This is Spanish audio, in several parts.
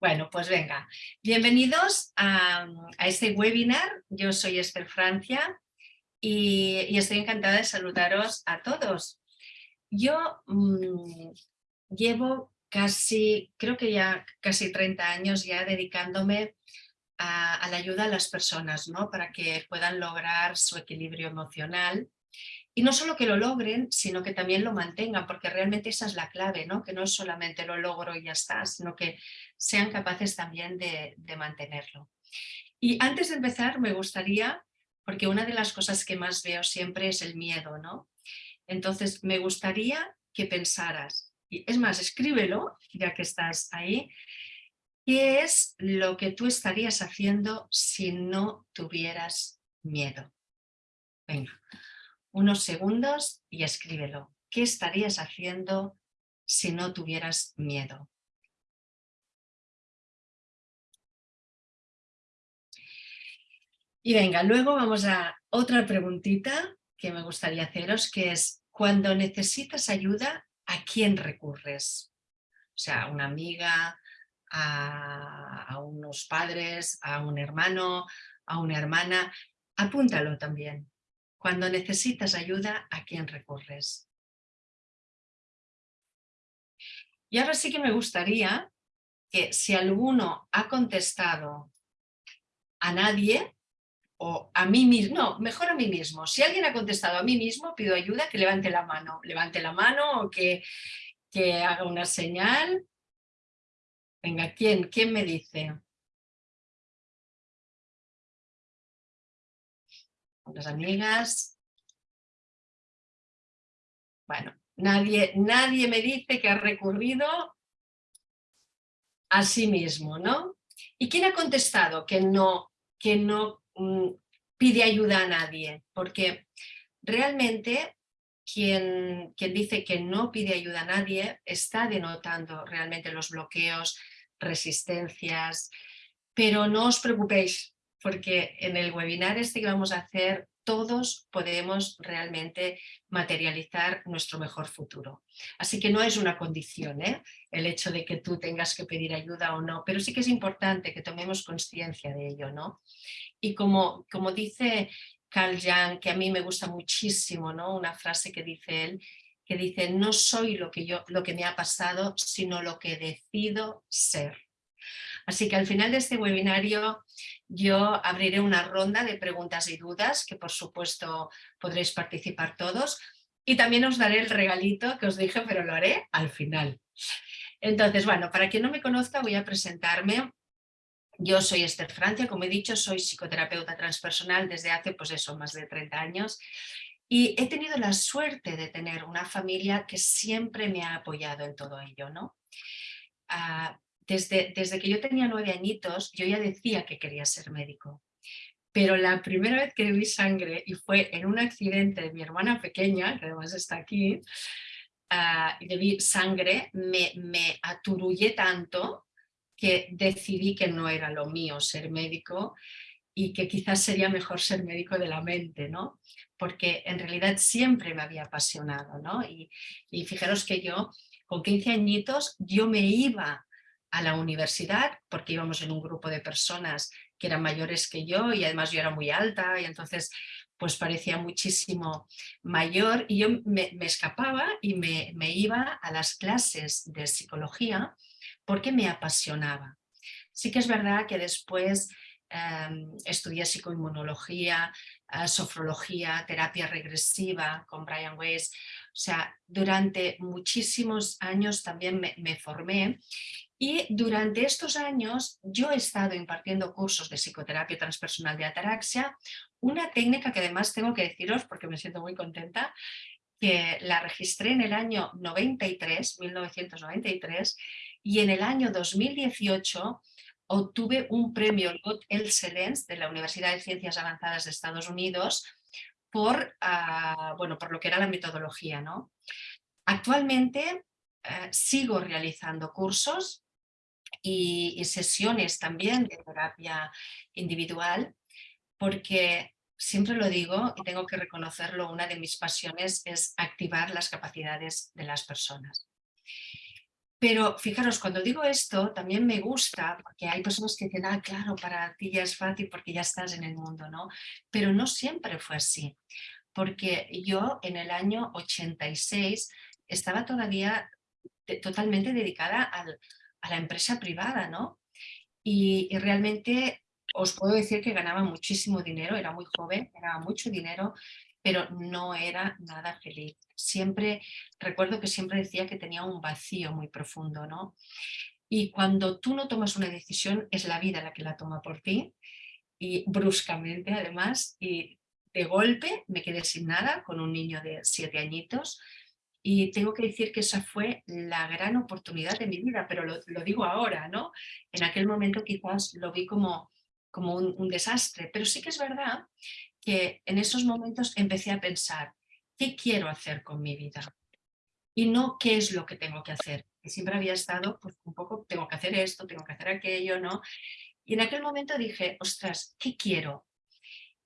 Bueno, pues venga. Bienvenidos a, este webinar. Yo soy Esther Francia y, estoy encantada de saludaros a todos. Yo mm, llevo casi, creo que ya casi 30 años ya dedicándome a, a, la ayuda a las personas, ¿no? Para que puedan lograr su equilibrio emocional y no solo que lo logren, sino que también lo mantengan, porque realmente esa es la clave, ¿no? que no es solamente lo logro y ya está, sino que sean capaces también de, mantenerlo. Y antes de empezar me gustaría, porque una de las cosas que más veo siempre es el miedo, ¿no? Entonces me gustaría que pensaras, y es más, escríbelo, ya que estás ahí, ¿qué es lo que tú estarías haciendo si no tuvieras miedo? Venga, unos segundos y escríbelo. ¿Qué estarías haciendo si no tuvieras miedo? Y venga, luego vamos a otra preguntita que me gustaría haceros, que es, cuando necesitas ayuda, ¿a quién recurres? O sea, a una amiga, a, a unos padres, a un hermano, a una hermana. Apúntalo también. Cuando necesitas ayuda, ¿a quién recurres? Y ahora sí que me gustaría que si alguno ha contestado a nadie o a mí mismo, no, mejor a mí mismo. Si alguien ha contestado a mí mismo, pido ayuda, que levante la mano. Levante la mano o que, que haga una señal. Venga, ¿quién? ¿Quién me dice? Las amigas. Bueno, nadie, nadie me dice que ha recurrido a sí mismo, ¿no? ¿Y quién ha contestado que no, que no mm, pide ayuda a nadie? Porque realmente quien, quien dice que no pide ayuda a nadie está denotando realmente los bloqueos, resistencias, pero no os preocupéis, porque en el webinar este que vamos a hacer todos podemos realmente materializar nuestro mejor futuro. Así que no es una condición ¿eh? el hecho de que tú tengas que pedir ayuda o no, pero sí que es importante que tomemos conciencia de ello. ¿no? Y como, como dice Carl Jung, que a mí me gusta muchísimo, ¿no? una frase que dice él, que dice, no soy lo que, yo, lo que me ha pasado, sino lo que decido ser. Así que al final de este webinario yo abriré una ronda de preguntas y dudas que por supuesto podréis participar todos y también os daré el regalito que os dije, pero lo haré al final. Entonces, bueno, para quien no me conozca voy a presentarme. Yo soy Esther Francia, como he dicho, soy psicoterapeuta transpersonal desde hace, pues eso, más de 30 años y he tenido la suerte de tener una familia que siempre me ha apoyado en todo ello, ¿no? Ah, desde, que yo tenía nueve añitos, yo ya decía que quería ser médico. Pero la primera vez que vi sangre, y fue en un accidente de mi hermana pequeña, que además está aquí, uh, y vi sangre, me, me aturullé tanto que decidí que no era lo mío ser médico y que quizás sería mejor ser médico de la mente, ¿no? Porque en realidad siempre me había apasionado, ¿no? Y, y fijaros que yo, con 15 añitos, yo me iba a la universidad porque íbamos en un grupo de personas que eran mayores que yo y además yo era muy alta y entonces pues parecía muchísimo mayor y yo me, escapaba y me, iba a las clases de psicología porque me apasionaba. Sí que es verdad que después em, estudié psicoinmunología, eh, sofrología, terapia regresiva con Brian Weiss, o sea, durante muchísimos años también me formé y durante estos años yo he estado impartiendo cursos de psicoterapia transpersonal de ataraxia, una técnica que además tengo que deciros porque me siento muy contenta, que la registré en el año 93, 1993, y en el año 2018 obtuve un premio Lot Excellence de la Universidad de Ciencias Avanzadas de Estados Unidos por, ah, bueno, por lo que era la metodología. ¿no? Actualmente eh, sigo realizando cursos y, sesiones también de terapia individual, porque siempre lo digo y tengo que reconocerlo, una de mis pasiones es activar las capacidades de las personas. Pero fijaros, cuando digo esto, también me gusta, porque hay personas que dicen, ah, claro, para ti ya es fácil porque ya estás en el mundo, ¿no? Pero no siempre fue así, porque yo en el año 86 estaba todavía totalmente dedicada a la empresa privada, ¿no? Y, realmente os puedo decir que ganaba muchísimo dinero, era muy joven, ganaba mucho dinero, pero no era nada feliz. Siempre, recuerdo que siempre decía que tenía un vacío muy profundo, ¿no? Y cuando tú no tomas una decisión, es la vida la que la toma por ti, y bruscamente además, y de golpe me quedé sin nada con un niño de siete añitos, y tengo que decir que esa fue la gran oportunidad de mi vida, pero lo, digo ahora, ¿no? En aquel momento quizás lo vi como, como un, un desastre, pero sí que es verdad que en esos momentos empecé a pensar, ¿qué quiero hacer con mi vida? Y no qué es lo que tengo que hacer. Que siempre había estado, pues un poco, tengo que hacer esto, tengo que hacer aquello, ¿no? Y en aquel momento dije, ostras, ¿qué quiero?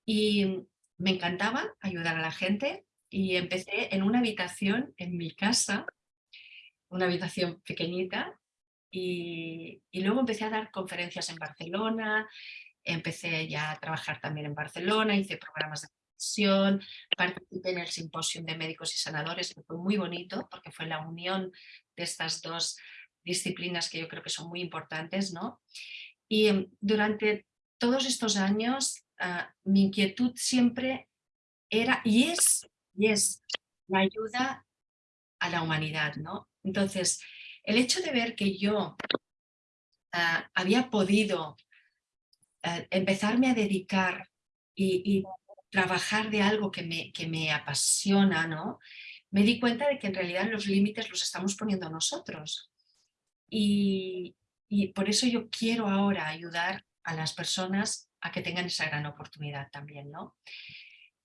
Y me encantaba ayudar a la gente y empecé en una habitación en mi casa, una habitación pequeñita, y, luego empecé a dar conferencias en Barcelona, empecé ya a trabajar también en Barcelona, hice programas de participé en el simposio de médicos y sanadores, que fue muy bonito porque fue la unión de estas dos disciplinas que yo creo que son muy importantes, ¿no? Y em, durante todos estos años ah, mi inquietud siempre era y es, y es la ayuda a la humanidad, ¿no? Entonces, el hecho de ver que yo ah, había podido eh, empezarme a dedicar y, trabajar de algo que me, que me apasiona, ¿no? me di cuenta de que en realidad los límites los estamos poniendo nosotros. Y, y por eso yo quiero ahora ayudar a las personas a que tengan esa gran oportunidad también. ¿no?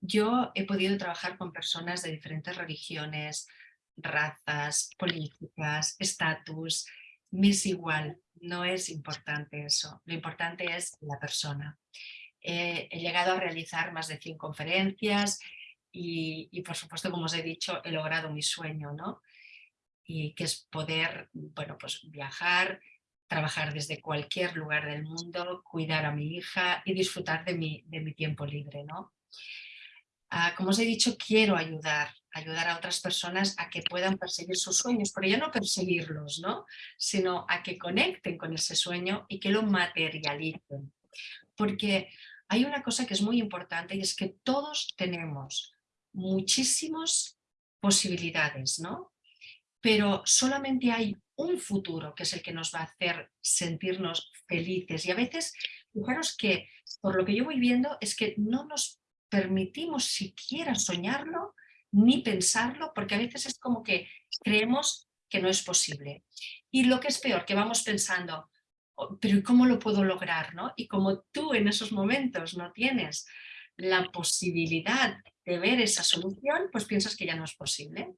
Yo he podido trabajar con personas de diferentes religiones, razas, políticas, estatus, me es igual, no es importante eso, lo importante es la persona. he llegado a realizar más de 100 conferencias y, por supuesto, como os he dicho, he logrado mi sueño, ¿no? Y que es poder, bueno, pues viajar, trabajar desde cualquier lugar del mundo, cuidar a mi hija y disfrutar de mi, de mi tiempo libre, ¿no? Como os he dicho, quiero ayudar, ayudar a otras personas a que puedan perseguir sus sueños, pero ya no perseguirlos, ¿no? sino a que conecten con ese sueño y que lo materialicen. Porque hay una cosa que es muy importante y es que todos tenemos muchísimas posibilidades, ¿no? pero solamente hay un futuro que es el que nos va a hacer sentirnos felices y a veces, fijaros que por lo que yo voy viendo es que no nos permitimos siquiera soñarlo ni pensarlo, porque a veces es como que creemos que no es posible. Y lo que es peor, que vamos pensando, oh, pero ¿cómo lo puedo lograr? ¿no? Y como tú en esos momentos no tienes la posibilidad de ver esa solución, pues piensas que ya no es posible.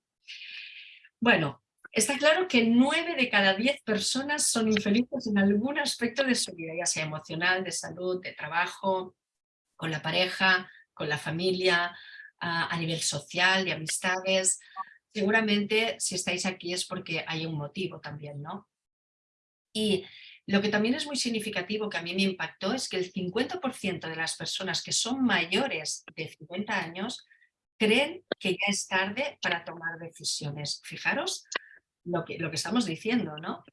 Bueno, está claro que nueve de cada diez personas son infelices en algún aspecto de su vida, ya sea emocional, de salud, de trabajo, con la pareja, con la familia, a, nivel social, de amistades. Seguramente si estáis aquí es porque hay un motivo también, ¿no? Y lo que también es muy significativo que a mí me impactó es que el 50% de las personas que son mayores de 50 años creen que ya es tarde para tomar decisiones. Fijaros lo que, lo que estamos diciendo, ¿no?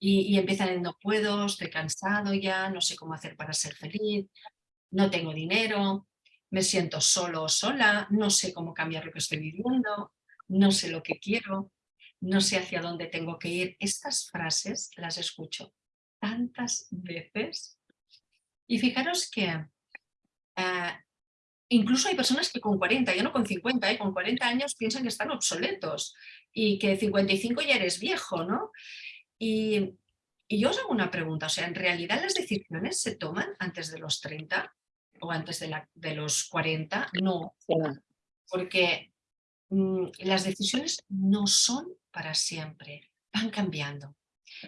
Y, y empiezan en no puedo, estoy cansado ya, no sé cómo hacer para ser feliz, no tengo dinero, me siento solo o sola, no sé cómo cambiar lo que estoy viviendo, no sé lo que quiero, no sé hacia dónde tengo que ir. Estas frases las escucho tantas veces y fijaros que eh, incluso hay personas que con 40, ya no con 50, ¿eh? con 40 años piensan que están obsoletos y que 55 ya eres viejo, ¿no? Y, y yo os hago una pregunta, o sea, ¿en realidad las decisiones se toman antes de los 30? O antes de, la, de los 40, no, porque mm, las decisiones no son para siempre, van cambiando.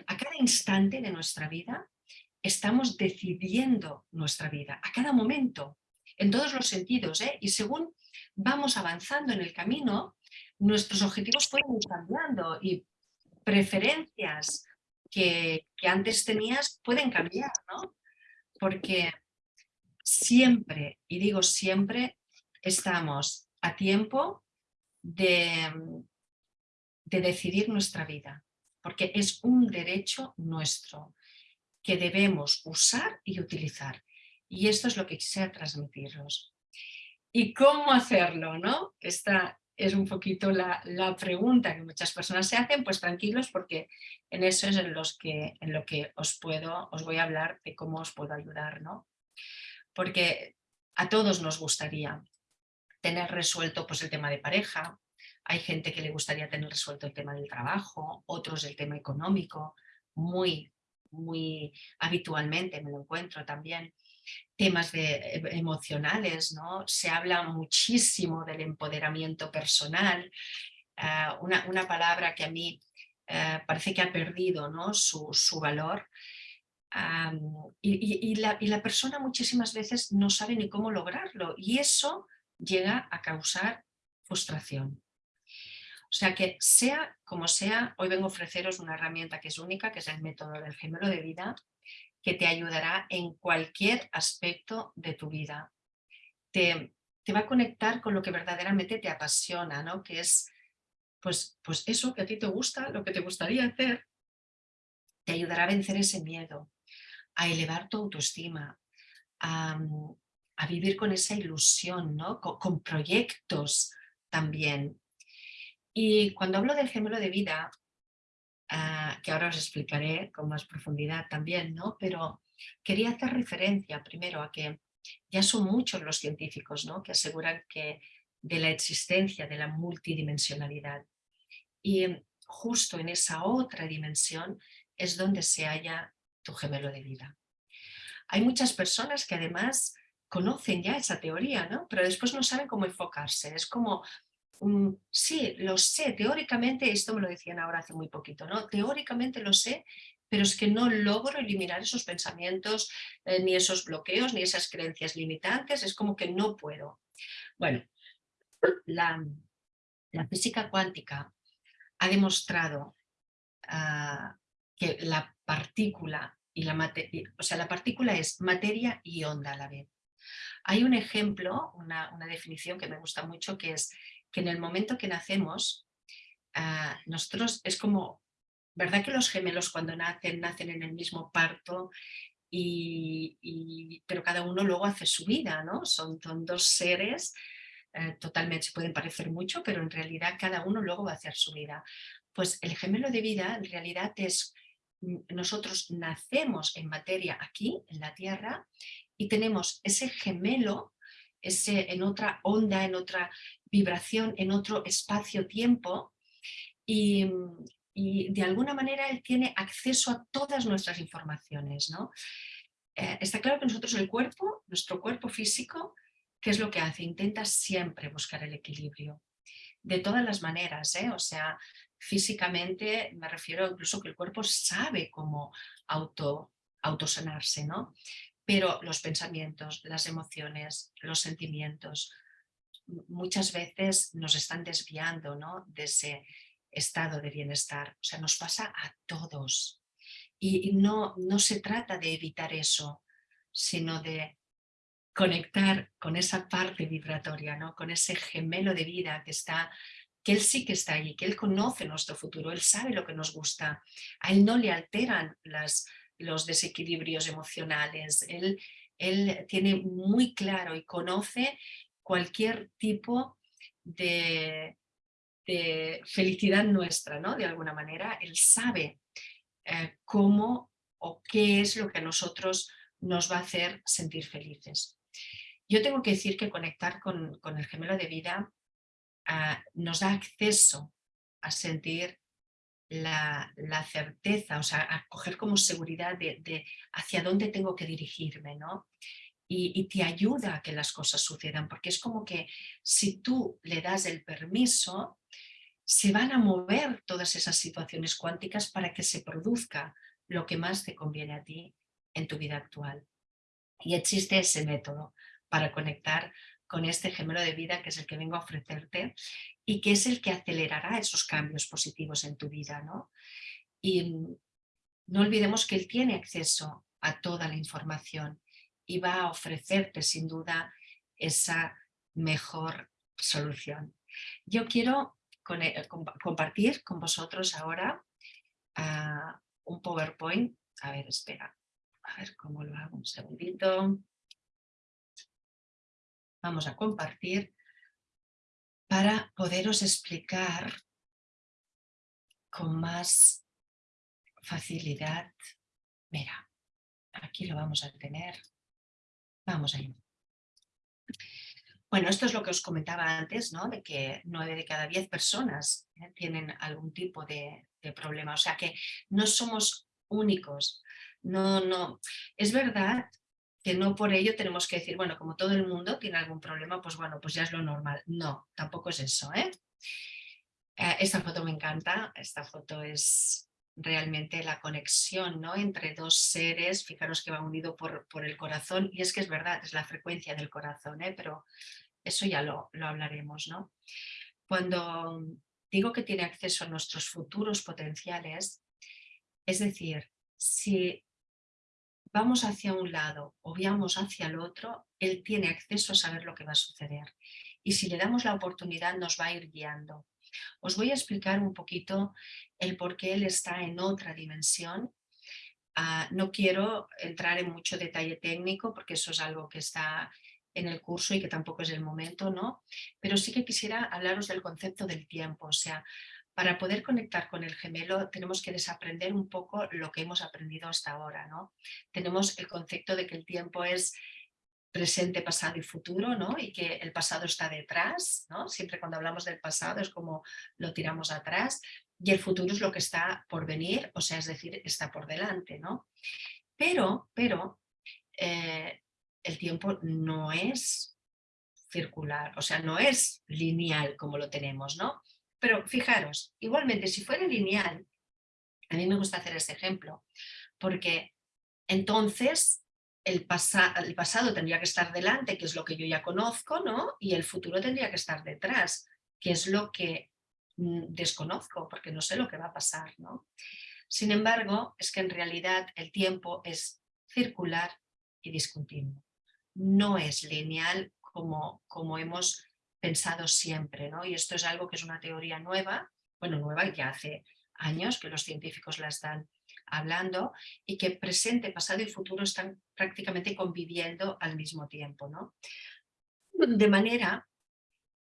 A cada instante de nuestra vida estamos decidiendo nuestra vida, a cada momento, en todos los sentidos, ¿eh? y según vamos avanzando en el camino, nuestros objetivos pueden ir cambiando y preferencias que, que antes tenías pueden cambiar, ¿no? Porque siempre, y digo siempre, estamos a tiempo de, de decidir nuestra vida, porque es un derecho nuestro que debemos usar y utilizar. Y esto es lo que quisiera transmitiros. ¿Y cómo hacerlo? ¿no? Esta es un poquito la, la, pregunta que muchas personas se hacen, pues tranquilos porque en eso es en, los que, en lo que os, puedo, os voy a hablar de cómo os puedo ayudar. ¿no? Porque a todos nos gustaría tener resuelto pues, el tema de pareja, hay gente que le gustaría tener resuelto el tema del trabajo, otros el tema económico, muy, muy habitualmente me lo encuentro también. Temas de, eh, emocionales, ¿no? Se habla muchísimo del empoderamiento personal, ah, una, una, palabra que a mí eh, parece que ha perdido ¿no? su, su valor, y, la, y, la, persona muchísimas veces no sabe ni cómo lograrlo y eso llega a causar frustración. O sea que sea como sea, hoy vengo a ofreceros una herramienta que es única, que es el método del gemelo de vida, que te ayudará en cualquier aspecto de tu vida. Te, te va a conectar con lo que verdaderamente te apasiona, ¿no? que es pues, pues eso que a ti te gusta, lo que te gustaría hacer, te ayudará a vencer ese miedo, a elevar tu autoestima, a, a vivir con esa ilusión, ¿no? con, proyectos también. Y cuando hablo del gemelo de vida, ah, que ahora os explicaré con más profundidad también, ¿no? pero quería hacer referencia primero a que ya son muchos los científicos ¿no? que aseguran que de la existencia de la multidimensionalidad. Y justo en esa otra dimensión es donde se halla tu gemelo de vida. Hay muchas personas que además conocen ya esa teoría, ¿no? pero después no saben cómo enfocarse. Es como, um, sí, lo sé, teóricamente, esto me lo decían ahora hace muy poquito, ¿no? teóricamente lo sé, pero es que no logro eliminar esos pensamientos, eh, ni esos bloqueos, ni esas creencias limitantes, es como que no puedo. Bueno, la, física cuántica ha demostrado uh, que la partícula y la materia, o sea, la partícula es materia y onda a la vez. Hay un ejemplo, una, una, definición que me gusta mucho, que es que en el momento que nacemos, uh, nosotros es como, ¿verdad que los gemelos cuando nacen, nacen en el mismo parto? Y, pero cada uno luego hace su vida, ¿no? Son, son dos seres, eh, totalmente se pueden parecer mucho, pero en realidad cada uno luego va a hacer su vida. Pues el gemelo de vida en realidad es nosotros nacemos en materia aquí, en la Tierra, y tenemos ese gemelo, ese, en otra onda, en otra vibración, en otro espacio-tiempo, y, de alguna manera él tiene acceso a todas nuestras informaciones. ¿no? Eh, está claro que nosotros el cuerpo, nuestro cuerpo físico, ¿qué es lo que hace? Intenta siempre buscar el equilibrio. De todas las maneras, ¿eh? o sea, físicamente me refiero incluso que el cuerpo sabe cómo auto, autosanarse, ¿no? Pero los pensamientos, las emociones, los sentimientos, muchas veces nos están desviando ¿no? de ese estado de bienestar. O sea, nos pasa a todos. Y, no, no se trata de evitar eso, sino de conectar con esa parte vibratoria, ¿no? con ese gemelo de vida que está que Él sí que está ahí, que Él conoce nuestro futuro, Él sabe lo que nos gusta, a Él no le alteran los desequilibrios emocionales, él, él tiene muy claro y conoce cualquier tipo de, de felicidad nuestra, ¿no? De alguna manera, Él sabe eh, cómo o qué es lo que a nosotros nos va a hacer sentir felices. Yo tengo que decir que conectar con, con el gemelo de vida nos da acceso a sentir la, certeza, o sea, a coger como seguridad de, hacia dónde tengo que dirigirme, ¿no? Y, te ayuda a que las cosas sucedan, porque es como que si tú le das el permiso, se van a mover todas esas situaciones cuánticas para que se produzca lo que más te conviene a ti en tu vida actual. Y existe ese método para conectar con este gemelo de vida que es el que vengo a ofrecerte y que es el que acelerará esos cambios positivos en tu vida. ¿no? Y no olvidemos que él tiene acceso a toda la información y va a ofrecerte sin duda esa mejor solución. Yo quiero eh, compartir con vosotros ahora ah, un PowerPoint. A ver, espera, a ver cómo lo hago, un segundito. Vamos a compartir para poderos explicar con más facilidad. Mira, aquí lo vamos a tener. Vamos allá. Bueno, esto es lo que os comentaba antes, ¿no? de que nueve de cada diez personas ¿eh? tienen algún tipo de, problema. O sea que no somos únicos. No, no. Es verdad que no por ello tenemos que decir, bueno, como todo el mundo tiene algún problema, pues bueno, pues ya es lo normal. No, tampoco es eso. ¿eh? Eh, esta foto me encanta, esta foto es realmente la conexión ¿no? entre dos seres, fijaros que va unido por, por, el corazón, y es que es verdad, es la frecuencia del corazón, ¿eh? pero eso ya lo, lo hablaremos. ¿no? Cuando digo que tiene acceso a nuestros futuros potenciales, es decir, si vamos hacia un lado o vamos hacia el otro, él tiene acceso a saber lo que va a suceder. Y si le damos la oportunidad nos va a ir guiando. Os voy a explicar un poquito el por qué él está en otra dimensión. Ah, no quiero entrar en mucho detalle técnico porque eso es algo que está en el curso y que tampoco es el momento, ¿no? Pero sí que quisiera hablaros del concepto del tiempo, o sea, para poder conectar con el gemelo tenemos que desaprender un poco lo que hemos aprendido hasta ahora, ¿no? Tenemos el concepto de que el tiempo es presente, pasado y futuro, ¿no? Y que el pasado está detrás, ¿no? Siempre cuando hablamos del pasado es como lo tiramos atrás y el futuro es lo que está por venir, o sea, es decir, está por delante, ¿no? Pero, pero, eh, el tiempo no es circular, o sea, no es lineal como lo tenemos, ¿no? Pero fijaros, igualmente, si fuera lineal, a mí me gusta hacer este ejemplo, porque entonces el, el, pasado tendría que estar delante, que es lo que yo ya conozco, ¿no? Y el futuro tendría que estar detrás, que es lo que mm, desconozco, porque no sé lo que va a pasar, ¿no? Sin embargo, es que en realidad el tiempo es circular y discontinuo. No es lineal como, como hemos pensado siempre, ¿no? Y esto es algo que es una teoría nueva, bueno, nueva ya hace años que los científicos la están hablando y que presente, pasado y futuro están prácticamente conviviendo al mismo tiempo. ¿no? De manera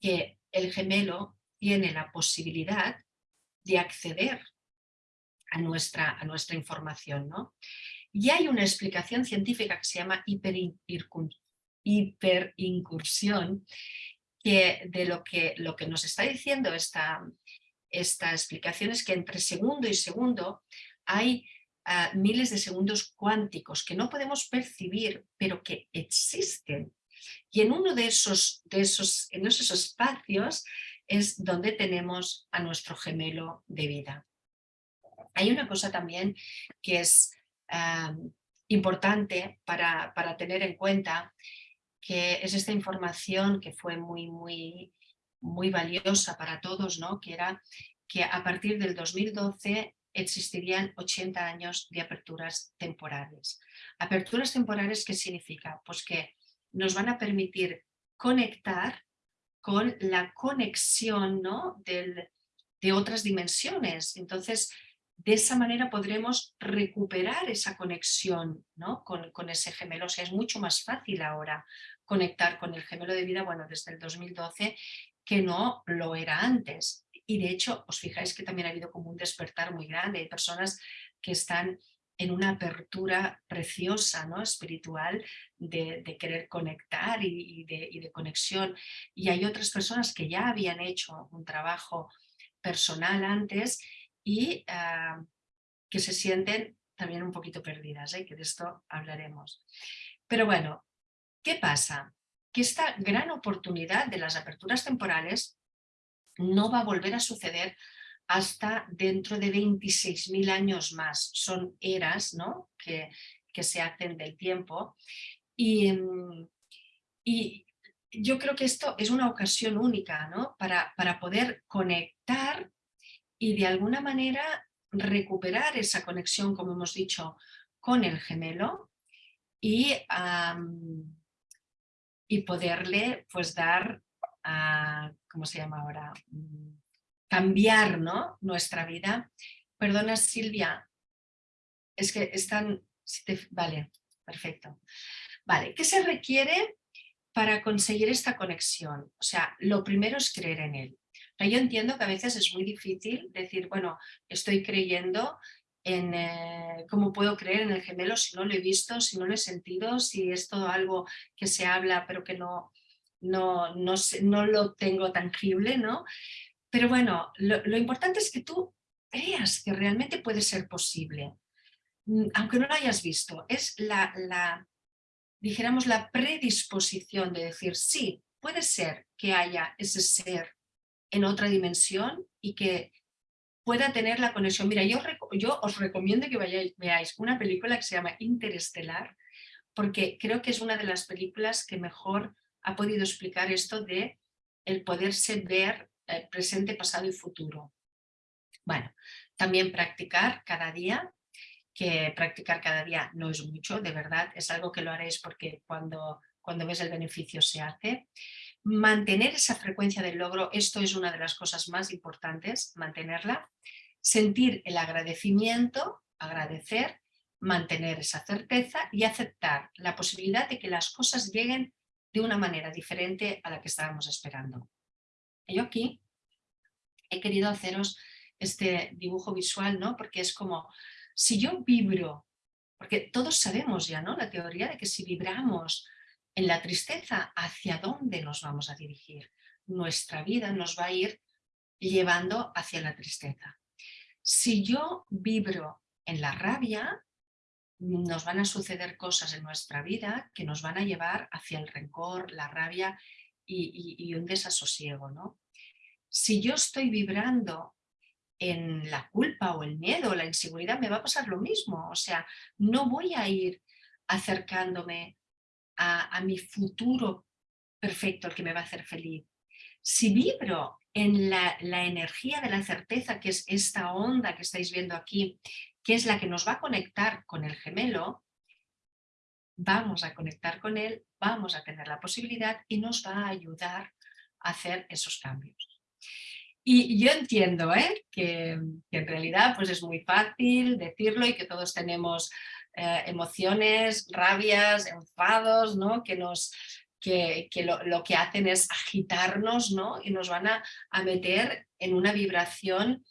que el gemelo tiene la posibilidad de acceder a nuestra, a nuestra información. ¿no? Y hay una explicación científica que se llama hiperincursión, que de lo que, lo que nos está diciendo esta, esta explicación es que entre segundo y segundo hay ah, miles de segundos cuánticos que no podemos percibir, pero que existen. Y en uno de esos, de esos, en esos espacios es donde tenemos a nuestro gemelo de vida. Hay una cosa también que es ah, importante para, para, tener en cuenta, que es esta información que fue muy, muy, muy valiosa para todos, ¿no? que era que a partir del 2012 existirían 80 años de aperturas temporales. ¿Aperturas temporales qué significa? Pues que nos van a permitir conectar con la conexión ¿no? de otras dimensiones. Entonces, de esa manera podremos recuperar esa conexión ¿no? con, con, ese gemelo. O sea, es mucho más fácil ahora conectar con el gemelo de vida, bueno, desde el 2012, que no lo era antes y de hecho os fijáis que también ha habido como un despertar muy grande, hay personas que están en una apertura preciosa, ¿no? espiritual, de, querer conectar y, de, conexión. Y hay otras personas que ya habían hecho un trabajo personal antes y ah, que se sienten también un poquito perdidas, ¿eh? que de esto hablaremos. Pero bueno, ¿qué pasa? Que esta gran oportunidad de las aperturas temporales no va a volver a suceder hasta dentro de 26.000 años más. Son eras ¿no? que, que, se hacen del tiempo. Y, y, yo creo que esto es una ocasión única ¿no? para, para poder conectar y de alguna manera recuperar esa conexión, como hemos dicho, con el gemelo y, y poderle pues dar, a, ¿cómo se llama ahora? Mm, cambiar ¿no? nuestra vida. Perdona Silvia, es que están... vale, perfecto. Vale, ¿qué se requiere para conseguir esta conexión? O sea, lo primero es creer en él. yo entiendo que a veces es muy difícil decir, bueno, estoy creyendo en eh, cómo puedo creer en el gemelo si no lo he visto, si no lo he sentido, si es todo algo que se habla pero que no, no, no, no lo tengo tangible, ¿no? Pero bueno, lo, importante es que tú creas que realmente puede ser posible, mm, aunque no lo hayas visto. Es la, la, dijéramos, la predisposición de decir, sí, puede ser que haya ese ser en otra dimensión y que pueda tener la conexión. Mira, yo, os recomiendo que vayáis, veáis una película que se llama Interestelar, porque creo que es una de las películas que mejor ha podido explicar esto de el poderse ver eh, presente, pasado y futuro. Bueno, también practicar cada día, que practicar cada día no es mucho, de verdad, es algo que lo haréis porque cuando, cuando ves el beneficio se hace. Mantener esa frecuencia del logro, esto es una de las cosas más importantes, mantenerla. Sentir el agradecimiento, agradecer, mantener esa certeza y aceptar la posibilidad de que las cosas lleguen de una manera diferente a la que estábamos esperando. Yo aquí he querido haceros este dibujo visual, ¿no? Porque es como, si yo vibro, porque todos sabemos ya, ¿no? La teoría de que si vibramos en la tristeza, ¿hacia dónde nos vamos a dirigir? Nuestra vida nos va a ir llevando hacia la tristeza. Si yo vibro en la rabia, nos van a suceder cosas en nuestra vida que nos van a llevar hacia el rencor, la rabia y, y un desasosiego. ¿no? si yo estoy vibrando en la culpa o el miedo o la inseguridad, me va a pasar lo mismo. O sea, no voy a ir acercándome a, mi futuro perfecto, el que me va a hacer feliz. Si vibro en la, energía de la certeza, que es esta onda que estáis viendo aquí, que es la que nos va a conectar con el gemelo, vamos a conectar con él, vamos a tener la posibilidad y nos va a ayudar a hacer esos cambios. Y yo entiendo ¿eh? que, en realidad pues es muy fácil decirlo y que todos tenemos eh, emociones, rabias, enfados, ¿no? que, nos, que, que lo, que hacen es agitarnos ¿no? y nos van a, a meter en una vibración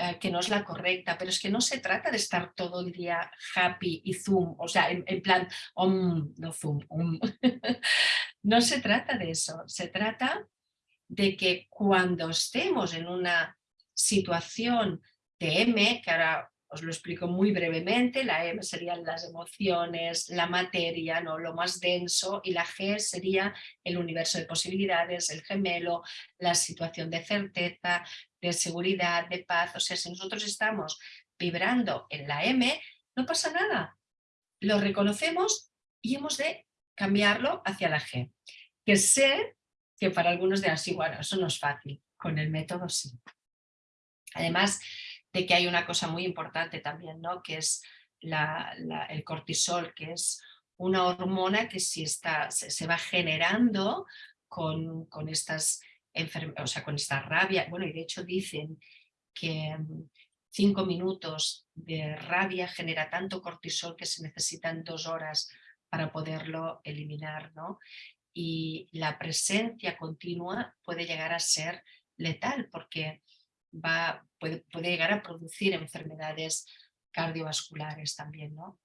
eh, que no es la correcta, pero es que no se trata de estar todo el día happy y zoom, o sea, en, en plan, no zoom, no se trata de eso, se trata de que cuando estemos en una situación de M, que ahora os lo explico muy brevemente, la M serían las emociones, la materia, ¿no? lo más denso, y la G sería el universo de posibilidades, el gemelo, la situación de certeza, de seguridad, de paz. O sea, si nosotros estamos vibrando en la M, no pasa nada. Lo reconocemos y hemos de cambiarlo hacia la G. Que sé que para algunos de así, bueno, eso no es fácil, con el método sí. Además que hay una cosa muy importante también, ¿no? que es el cortisol, que es una hormona que si está, se, va generando con, con estas o sea, con esta rabia, bueno, y de hecho dicen que mm, cinco minutos de rabia genera tanto cortisol que se necesitan dos horas para poderlo eliminar, ¿no? y la presencia continua puede llegar a ser letal porque va, puede, llegar a producir enfermedades cardiovasculares también. ¿no?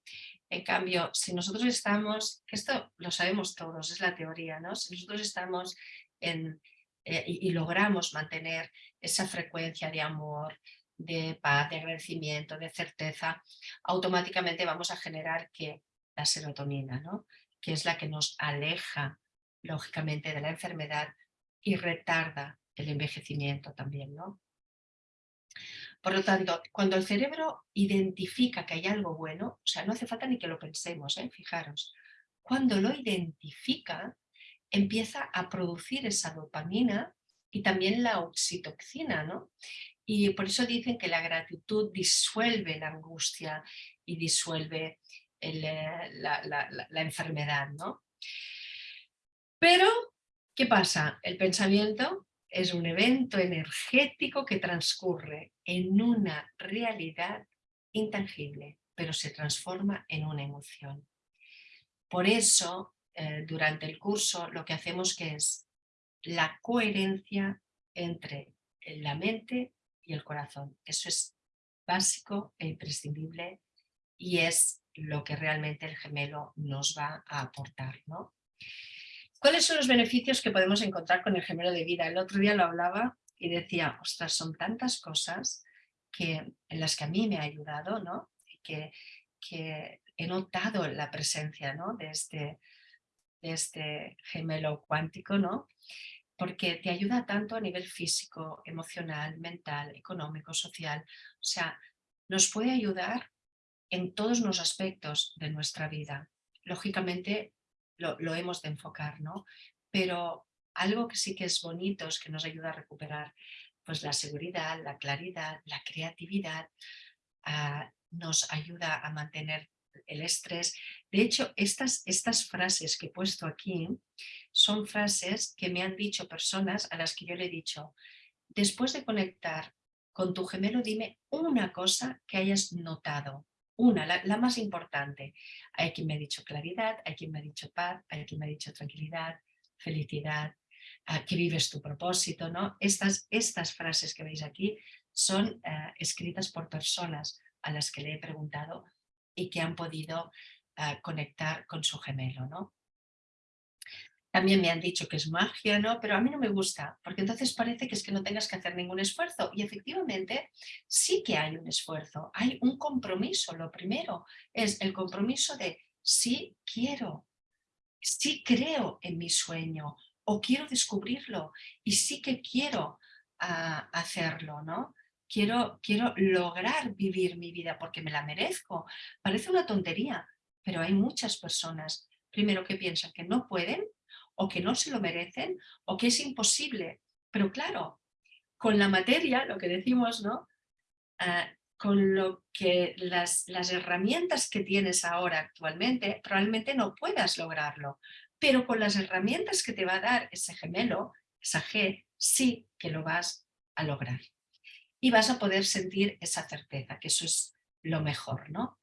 En cambio, si nosotros estamos, que esto lo sabemos todos, es la teoría, ¿no? si nosotros estamos en, eh, y, y, logramos mantener esa frecuencia de amor, de paz, de agradecimiento, de certeza, automáticamente vamos a generar que la serotonina, ¿no? que es la que nos aleja lógicamente, de la enfermedad y retarda el envejecimiento también, ¿no? Por lo tanto, cuando el cerebro identifica que hay algo bueno, o sea, no hace falta ni que lo pensemos, ¿eh? fijaros, cuando lo identifica, empieza a producir esa dopamina y también la oxitocina, ¿no? Y por eso dicen que la gratitud disuelve la angustia y disuelve eh, la, enfermedad, ¿no? Pero, ¿qué pasa? El pensamiento es un evento energético que transcurre en una realidad intangible, pero se transforma en una emoción. Por eso, eh, durante el curso, lo que hacemos que es la coherencia entre la mente y el corazón. Eso es básico e imprescindible y es lo que realmente el gemelo nos va a aportar. ¿no? ¿Cuáles son los beneficios que podemos encontrar con el gemelo de vida? El otro día lo hablaba y decía, ostras, son tantas cosas que, en las que a mí me ha ayudado, ¿no? Que, que he notado la presencia ¿no? de, este, de este gemelo cuántico, ¿no? porque te ayuda tanto a nivel físico, emocional, mental, económico, social. O sea, nos puede ayudar en todos los aspectos de nuestra vida. Lógicamente lo, hemos de enfocar, ¿no? Pero algo que sí que es bonito es que nos ayuda a recuperar pues la seguridad, la claridad, la creatividad, ah, nos ayuda a mantener el estrés. De hecho, estas, estas frases que he puesto aquí son frases que me han dicho personas a las que yo le he dicho, después de conectar con tu gemelo, dime una cosa que hayas notado, una, la, más importante. Hay quien me ha dicho claridad, hay quien me ha dicho paz, hay quien me ha dicho tranquilidad, felicidad, que vives tu propósito. ¿no? Estas, estas frases que veis aquí son eh, escritas por personas a las que le he preguntado y que han podido ah, conectar con su gemelo. ¿no? También me han dicho que es magia, ¿no? pero a mí no me gusta, porque entonces parece que es que no tengas que hacer ningún esfuerzo. Y efectivamente sí que hay un esfuerzo, hay un compromiso. Lo primero es el compromiso de sí quiero, sí creo en mi sueño o quiero descubrirlo y sí que quiero ah, hacerlo, ¿no? quiero, quiero lograr vivir mi vida porque me la merezco. Parece una tontería, pero hay muchas personas, primero que piensan que no pueden o que no se lo merecen o que es imposible. Pero claro, con la materia, lo que decimos, ¿no? Ah, con lo que las, las herramientas que tienes ahora actualmente, probablemente no puedas lograrlo. Pero con las herramientas que te va a dar ese gemelo, esa G, sí que lo vas a lograr y vas a poder sentir esa certeza, que eso es lo mejor, ¿no?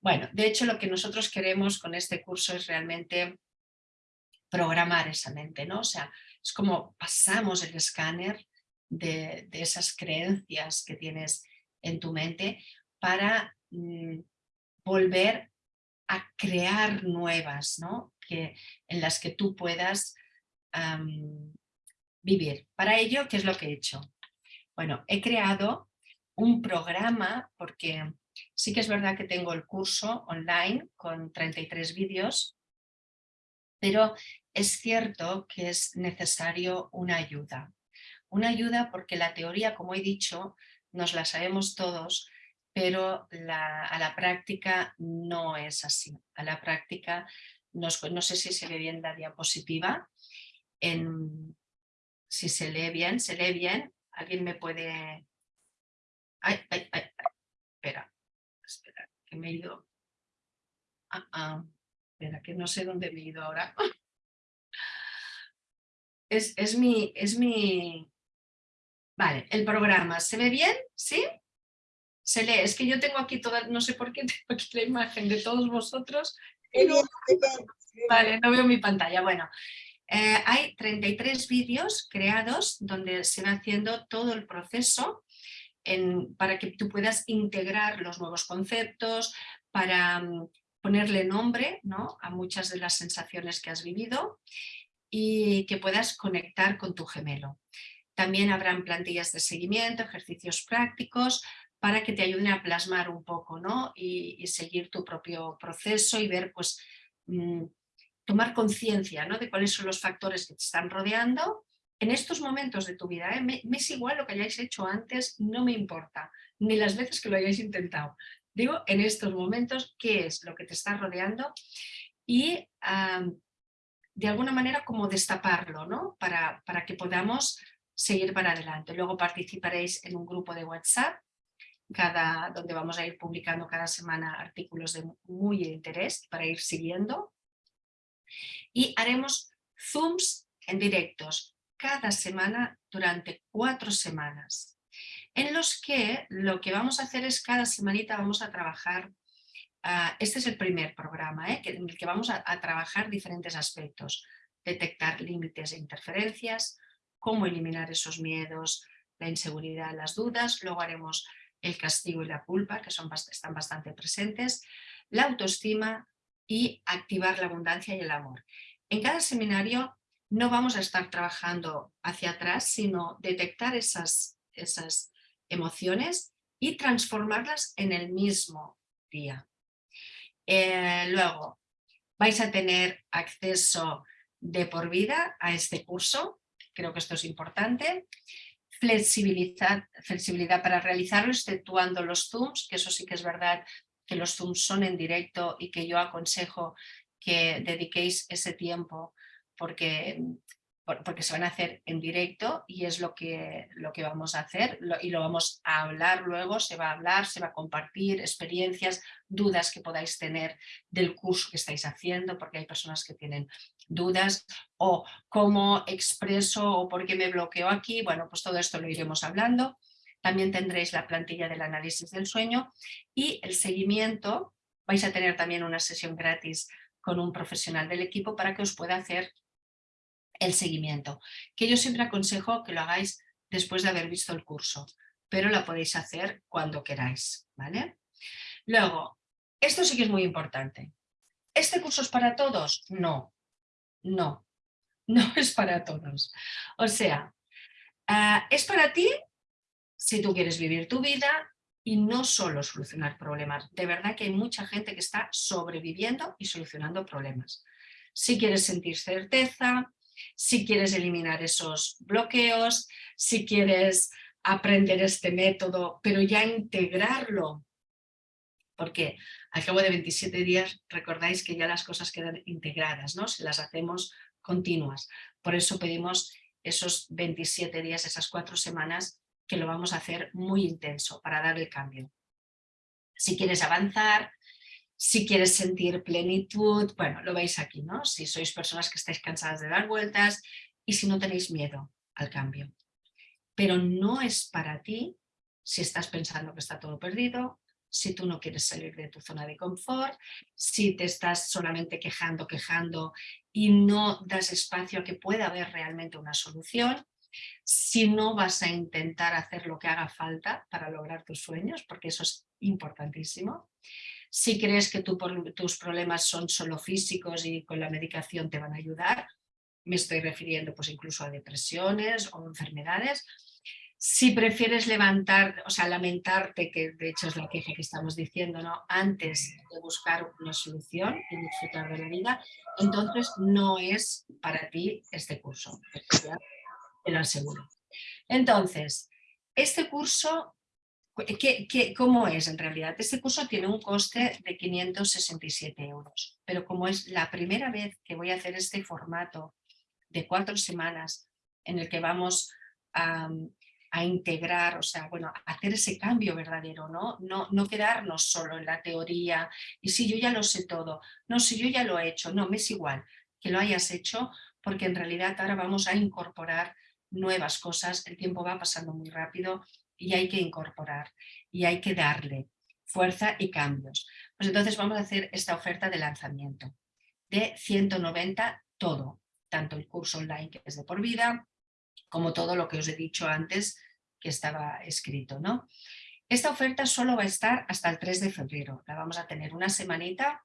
Bueno, de hecho lo que nosotros queremos con este curso es realmente programar esa mente, ¿no? O sea, es como pasamos el escáner de, esas creencias que tienes en tu mente para mm, volver a crear nuevas, ¿no? Que, en las que tú puedas vivir. Para ello, ¿qué es lo que he hecho? Bueno, he creado un programa porque sí que es verdad que tengo el curso online con 33 vídeos, pero es cierto que es necesario una ayuda. Una ayuda porque la teoría, como he dicho, nos la sabemos todos, pero a la práctica no es así. A la práctica, no, sé si se ve bien la diapositiva, si se lee bien, se lee bien, ¿Alguien me puede...? Ay, ay, ay, Espera, espera, que me he ido... Ah, ah, espera, que no sé dónde me he ido ahora. Es, es, mi, es mi... Vale, el programa. ¿Se ve bien? ¿Sí? Se lee. Es que yo tengo aquí toda... No sé por qué tengo aquí la imagen de todos vosotros. Vale, no veo mi pantalla. Bueno, eh, hay 33 vídeos creados donde se va haciendo todo el proceso para que tú puedas integrar los nuevos conceptos, para mm, ponerle nombre ¿no? a muchas de las sensaciones que has vivido y que puedas conectar con tu gemelo. También habrán plantillas de seguimiento, ejercicios prácticos para que te ayuden a plasmar un poco ¿no? y, seguir tu propio proceso y ver pues, mm, tomar conciencia ¿no? de cuáles son los factores que te están rodeando en estos momentos de tu vida. ¿eh? Me, es igual lo que hayáis hecho antes, no me importa, ni las veces que lo hayáis intentado. Digo, en estos momentos, ¿qué es lo que te está rodeando? Y de alguna manera como destaparlo, ¿no? Para, para que podamos seguir para adelante. Luego participaréis en un grupo de WhatsApp cada, donde vamos a ir publicando cada semana artículos de muy interés para ir siguiendo. Y haremos Zooms en directos cada semana durante cuatro semanas, en los que lo que vamos a hacer es cada semanita vamos a trabajar, ah, este es el primer programa, ¿eh? en el que vamos a, trabajar diferentes aspectos, detectar límites e interferencias, cómo eliminar esos miedos, la inseguridad, las dudas, luego haremos el castigo y la culpa, que están bastante presentes, la autoestima y activar la abundancia y el amor. En cada seminario no vamos a estar trabajando hacia atrás, sino detectar esas, esas emociones y transformarlas en el mismo día. Eh, luego, vais a tener acceso de por vida a este curso, creo que esto es importante. Flexibilidad, flexibilidad para realizarlo, exceptuando los Zooms, que eso sí que es verdad que los Zooms son en directo y que yo aconsejo que dediquéis ese tiempo porque porque se van a hacer en directo y es lo que, lo que vamos a hacer y lo vamos a hablar luego, se va a hablar, se va a compartir experiencias, dudas que podáis tener del curso que estáis haciendo, porque hay personas que tienen dudas o cómo expreso o por qué me bloqueo aquí, bueno, pues todo esto lo iremos hablando. También tendréis la plantilla del análisis del sueño y el seguimiento, vais a tener también una sesión gratis con un profesional del equipo para que os pueda hacer el seguimiento, que yo siempre aconsejo que lo hagáis después de haber visto el curso, pero lo podéis hacer cuando queráis, ¿vale? Luego, esto sí que es muy importante. ¿Este curso es para todos? No, no, no es para todos. O sea, ah, es para ti si tú quieres vivir tu vida y no solo solucionar problemas. De verdad que hay mucha gente que está sobreviviendo y solucionando problemas. Si quieres sentir certeza, si quieres eliminar esos bloqueos, si quieres aprender este método, pero ya integrarlo. Porque al cabo de 27 días recordáis que ya las cosas quedan integradas, ¿no? Si las hacemos continuas. Por eso pedimos esos 27 días, esas cuatro semanas, que lo vamos a hacer muy intenso para dar el cambio. Si quieres avanzar, si quieres sentir plenitud, bueno, lo veis aquí, ¿no? Si sois personas que estáis cansadas de dar vueltas y si no tenéis miedo al cambio. Pero no es para ti si estás pensando que está todo perdido, si tú no quieres salir de tu zona de confort, si te estás solamente quejando, quejando y no das espacio a que pueda haber realmente una solución, si no vas a intentar hacer lo que haga falta para lograr tus sueños, porque eso es importantísimo, si crees que tus problemas son solo físicos y con la medicación te van a ayudar, me estoy refiriendo pues incluso a depresiones o enfermedades. Si prefieres levantar, o sea, lamentarte, que de hecho es la queja que estamos diciendo, ¿no? Antes de buscar una solución y disfrutar de la vida, entonces no es para ti este curso, te lo aseguro. Entonces, este curso ¿Qué, cómo es en realidad? Este curso tiene un coste de 567 euros, pero como es la primera vez que voy a hacer este formato de cuatro semanas en el que vamos a, integrar, o sea, bueno, hacer ese cambio verdadero, ¿no? ¿no? No quedarnos solo en la teoría y si yo ya lo sé todo, no, si yo ya lo he hecho, no, me es igual que lo hayas hecho porque en realidad ahora vamos a incorporar nuevas cosas, el tiempo va pasando muy rápido y hay que incorporar y hay que darle fuerza y cambios. Pues entonces vamos a hacer esta oferta de lanzamiento de 190 todo, tanto el curso online que es de por vida, como todo lo que os he dicho antes que estaba escrito. ¿no? Esta oferta solo va a estar hasta el 3 de febrero, la vamos a tener una semanita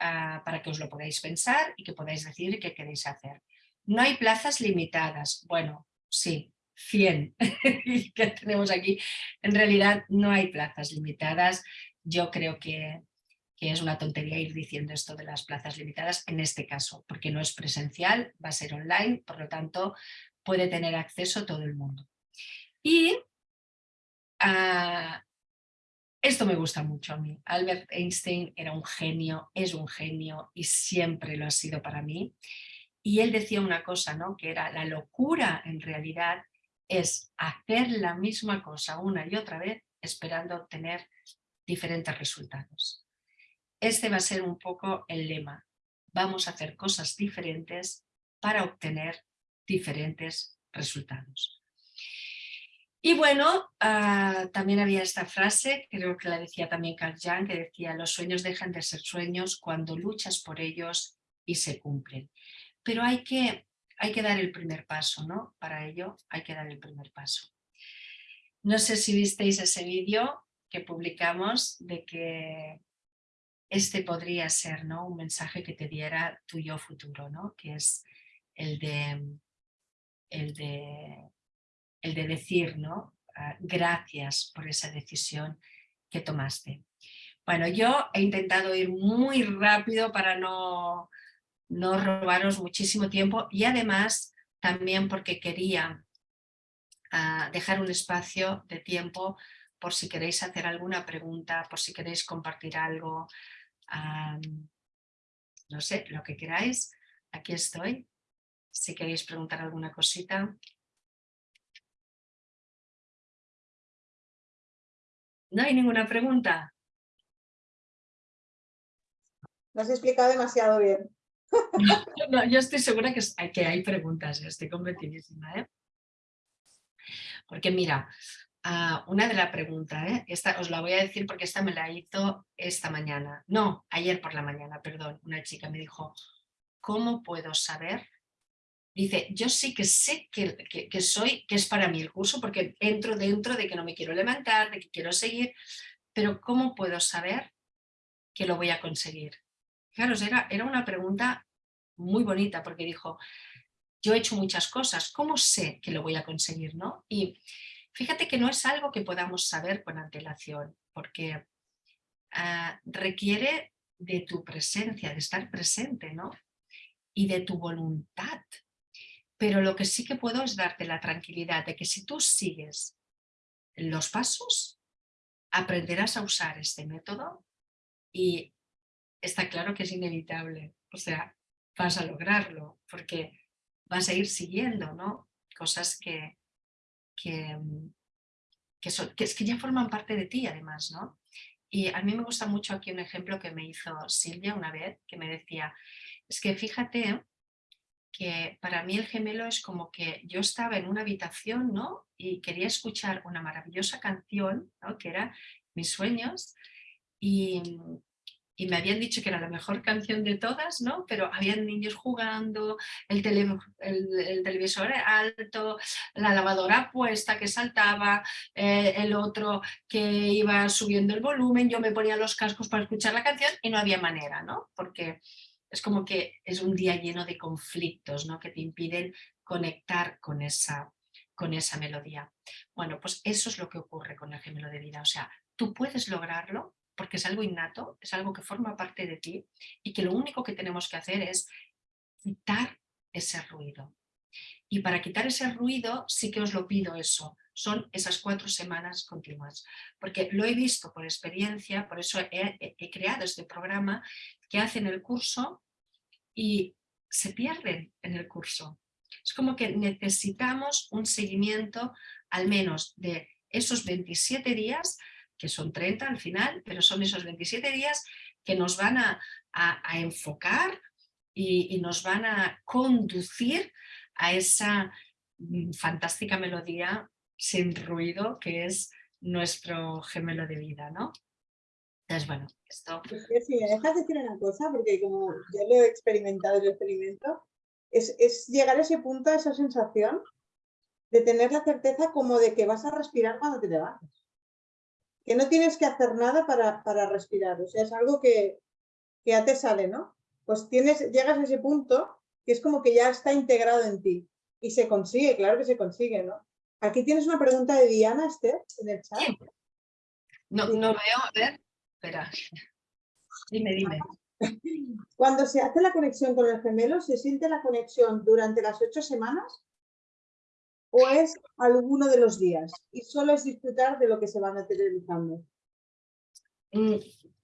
ah, para que os lo podáis pensar y que podáis decir qué queréis hacer. No hay plazas limitadas, bueno, sí, 100 que tenemos aquí. En realidad no hay plazas limitadas. Yo creo que, que, es una tontería ir diciendo esto de las plazas limitadas en este caso, porque no es presencial, va a ser online, por lo tanto puede tener acceso todo el mundo. Y ah, esto me gusta mucho a mí. Albert Einstein era un genio, es un genio y siempre lo ha sido para mí. Y él decía una cosa, ¿no? que era la locura en realidad es hacer la misma cosa una y otra vez esperando obtener diferentes resultados. Este va a ser un poco el lema. Vamos a hacer cosas diferentes para obtener diferentes resultados. Y bueno, ah, también había esta frase, creo que la decía también Carl Jung, que decía los sueños dejan de ser sueños cuando luchas por ellos y se cumplen. Pero hay que, hay que dar el primer paso, ¿no? Para ello hay que dar el primer paso. No sé si visteis ese vídeo que publicamos de que este podría ser ¿no? un mensaje que te diera tu yo futuro, ¿no? que es el de, el de el de decir, ¿no? Ah, gracias por esa decisión que tomaste. Bueno, yo he intentado ir muy rápido para no, no robaros muchísimo tiempo y además también porque quería ah, dejar un espacio de tiempo por si queréis hacer alguna pregunta, por si queréis compartir algo, no sé, lo que queráis, aquí estoy. Si queréis preguntar alguna cosita. ¿No hay ninguna pregunta? Lo has explicado demasiado bien. No, yo estoy segura que, hay preguntas, estoy convencidísima. ¿eh? Porque mira, ah, una de las preguntas, ¿eh? esta os la voy a decir porque esta me la hizo esta mañana, no, ayer por la mañana, perdón, una chica me dijo, ¿cómo puedo saber Dice, yo sí que sé que, que, soy, que es para mí el curso, porque entro dentro de que no me quiero levantar, de que quiero seguir, pero ¿cómo puedo saber que lo voy a conseguir? Claro, era, era una pregunta muy bonita, porque dijo, yo he hecho muchas cosas, ¿cómo sé que lo voy a conseguir? ¿no? Y fíjate que no es algo que podamos saber con antelación, porque ah, requiere de tu presencia, de estar presente, ¿no? Y de tu voluntad pero lo que sí que puedo es darte la tranquilidad de que si tú sigues los pasos, aprenderás a usar este método y está claro que es inevitable. O sea, vas a lograrlo porque vas a ir siguiendo ¿no? cosas que, que, que, son, que, que ya forman parte de ti además. ¿no? Y a mí me gusta mucho aquí un ejemplo que me hizo Silvia una vez, que me decía, es que fíjate que para mí el gemelo es como que yo estaba en una habitación ¿no? y quería escuchar una maravillosa canción, ¿no? que era Mis sueños, y, y, me habían dicho que era la mejor canción de todas, ¿no? pero habían niños jugando, el, el, televisor alto, la lavadora puesta que saltaba, eh, el otro que iba subiendo el volumen, yo me ponía los cascos para escuchar la canción y no había manera, ¿no? porque es como que es un día lleno de conflictos ¿no? que te impiden conectar con esa, con esa melodía. Bueno, pues eso es lo que ocurre con el gemelo de vida. O sea, tú puedes lograrlo porque es algo innato, es algo que forma parte de ti y que lo único que tenemos que hacer es quitar ese ruido. Y para quitar ese ruido sí que os lo pido eso, son esas cuatro semanas continuas. Porque lo he visto por experiencia, por eso he, he creado este programa que hacen el curso y se pierden en el curso. Es como que necesitamos un seguimiento al menos de esos 27 días, que son 30 al final, pero son esos 27 días que nos van a, enfocar y, nos van a conducir a esa mm, fantástica melodía sin ruido que es nuestro gemelo de vida, ¿no? Entonces, bueno, esto... Si me dejas decir una cosa, porque como ya lo he experimentado lo experimento, es, es llegar a ese punto, a esa sensación de tener la certeza como de que vas a respirar cuando te levantas. Que no tienes que hacer nada para, para respirar, o sea, es algo que, que ya te sale, ¿no? Pues tienes, llegas a ese punto que es como que ya está integrado en ti. Y se consigue, claro que se consigue, ¿no? Aquí tienes una pregunta de Diana, Esther, en el chat. No, no veo, a ver. Espera. Dime, dime. Cuando se hace la conexión con el gemelo, ¿se siente la conexión durante las ocho semanas? ¿O es alguno de los días? Y solo es disfrutar de lo que se va materializando. Mm,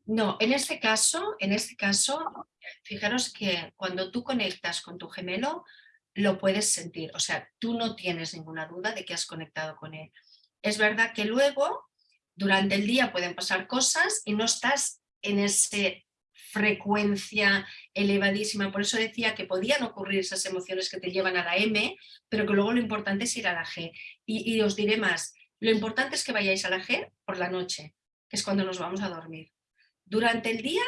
No, en este caso, en este caso, fijaros que cuando tú conectas con tu gemelo, lo puedes sentir. O sea, tú no tienes ninguna duda de que has conectado con él. Es verdad que luego, durante el día pueden pasar cosas y no estás en esa frecuencia elevadísima. Por eso decía que podían ocurrir esas emociones que te llevan a la M, pero que luego lo importante es ir a la G. Y, os diré más, lo importante es que vayáis a la G por la noche, que es cuando nos vamos a dormir. Durante el día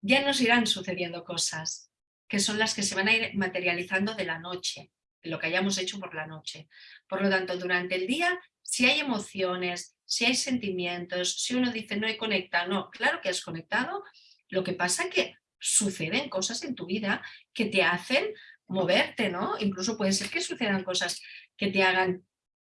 ya nos irán sucediendo cosas, que son las que se van a ir materializando de la noche, de lo que hayamos hecho por la noche. Por lo tanto, durante el día, si hay emociones, si hay sentimientos, si uno dice no he conectado, no, claro que has conectado, lo que pasa que suceden cosas en tu vida que te hacen moverte, ¿no? Incluso puede ser que sucedan cosas que te hagan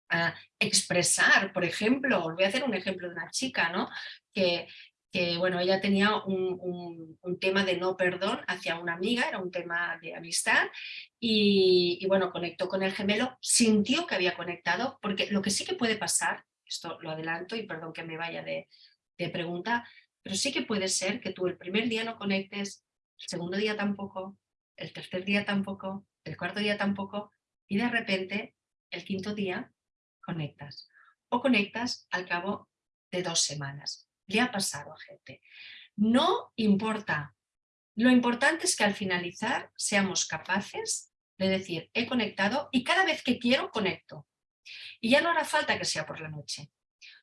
ah, expresar, por ejemplo, os voy a hacer un ejemplo de una chica, ¿no? Que, que bueno, ella tenía un, tema de no perdón hacia una amiga, era un tema de amistad, y, bueno, conectó con el gemelo, sintió que había conectado, porque lo que sí que puede pasar, esto lo adelanto y perdón que me vaya de, de pregunta, pero sí que puede ser que tú el primer día no conectes, el segundo día tampoco, el tercer día tampoco, el cuarto día tampoco, y de repente el quinto día conectas. O conectas al cabo de dos semanas le ha pasado a gente. No importa. Lo importante es que al finalizar seamos capaces de decir, he conectado y cada vez que quiero conecto. Y ya no hará falta que sea por la noche.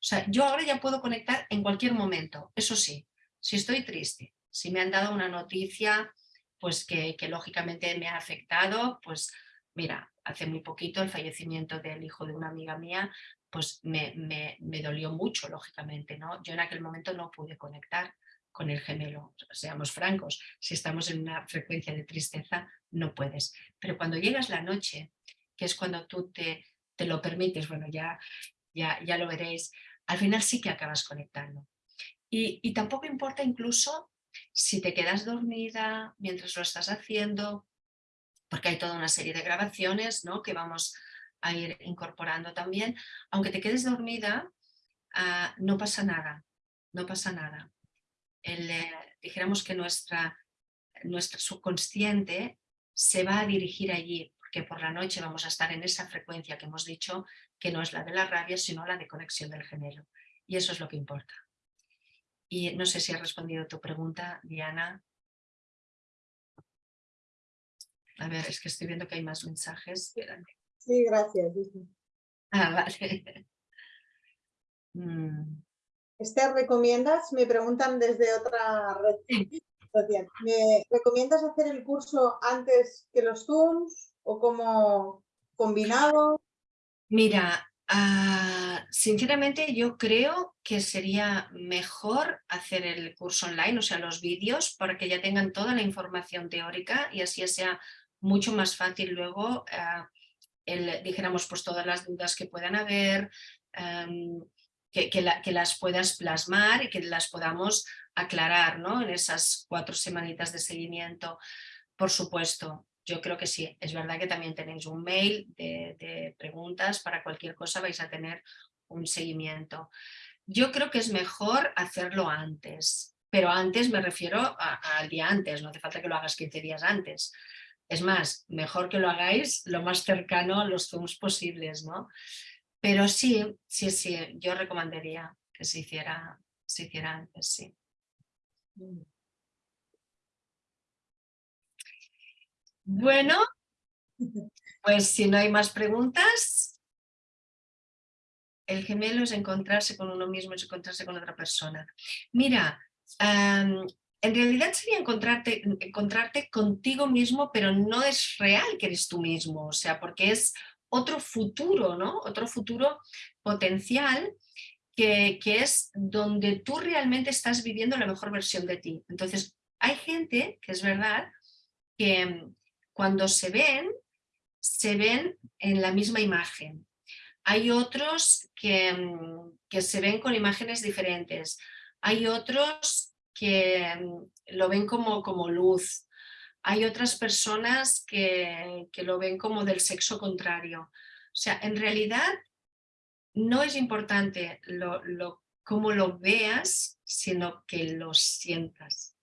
O sea, yo ahora ya puedo conectar en cualquier momento. Eso sí, si estoy triste, si me han dado una noticia pues que, que lógicamente me ha afectado, pues mira, hace muy poquito el fallecimiento del hijo de una amiga mía, pues me, me, dolió mucho, lógicamente. ¿no? Yo en aquel momento no pude conectar con el gemelo, seamos francos, si estamos en una frecuencia de tristeza, no puedes. Pero cuando llegas la noche, que es cuando tú te, te lo permites, bueno, ya, ya, ya lo veréis, al final sí que acabas conectando. Y, y tampoco importa incluso si te quedas dormida mientras lo estás haciendo, porque hay toda una serie de grabaciones ¿no? que vamos a ir incorporando también. Aunque te quedes dormida, ah, no pasa nada, no pasa nada. El, eh, dijéramos que nuestra, nuestro subconsciente se va a dirigir allí, porque por la noche vamos a estar en esa frecuencia que hemos dicho, que no es la de la rabia, sino la de conexión del género. Y eso es lo que importa. Y no sé si ha respondido tu pregunta, Diana. A ver, es que estoy viendo que hay más mensajes. Sí, gracias. Ah, vale. Mm. Esther, ¿recomiendas? Me preguntan desde otra red ¿Me recomiendas hacer el curso antes que los Zooms o como combinado? Mira, ah, sinceramente yo creo que sería mejor hacer el curso online, o sea, los vídeos, para que ya tengan toda la información teórica y así sea mucho más fácil luego ah, dijéramos, pues todas las dudas que puedan haber, em, que, que, las puedas plasmar y que las podamos aclarar ¿no? en esas cuatro semanitas de seguimiento. Por supuesto, yo creo que sí, es verdad que también tenéis un mail de, preguntas, para cualquier cosa vais a tener un seguimiento. Yo creo que es mejor hacerlo antes, pero antes me refiero al día antes, no hace falta que lo hagas 15 días antes. Es más, mejor que lo hagáis lo más cercano a los Zooms posibles, ¿no? Pero sí, sí, sí, yo recomendaría que se hiciera, se hiciera antes, sí. Bueno, pues si no hay más preguntas, el gemelo es encontrarse con uno mismo, es encontrarse con otra persona. Mira, en realidad sería encontrarte, encontrarte contigo mismo, pero no es real que eres tú mismo, o sea, porque es otro futuro, ¿no? Otro futuro potencial que, que, es donde tú realmente estás viviendo la mejor versión de ti. Entonces, hay gente, que es verdad, que cuando se ven, se ven en la misma imagen. Hay otros que, mm, que se ven con imágenes diferentes. Hay otros que mm, lo ven como, como luz. Hay otras personas que, lo ven como del sexo contrario. O sea, en realidad no es importante lo, cómo lo veas, sino que lo sientas.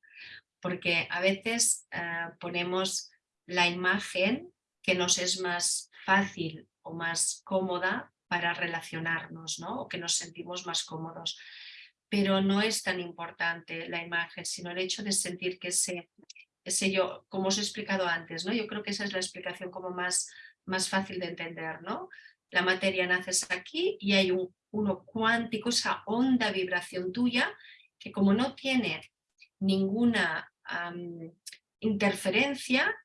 Porque a veces eh, ponemos la imagen que nos es más fácil o más cómoda para relacionarnos, ¿no? o que nos sentimos más cómodos. Pero no es tan importante la imagen, sino el hecho de sentir que ese, ese yo, como os he explicado antes, ¿no? yo creo que esa es la explicación como más, más fácil de entender. ¿no? La materia naces aquí y hay un, uno cuántico, esa onda vibración tuya, que como no tiene ninguna interferencia,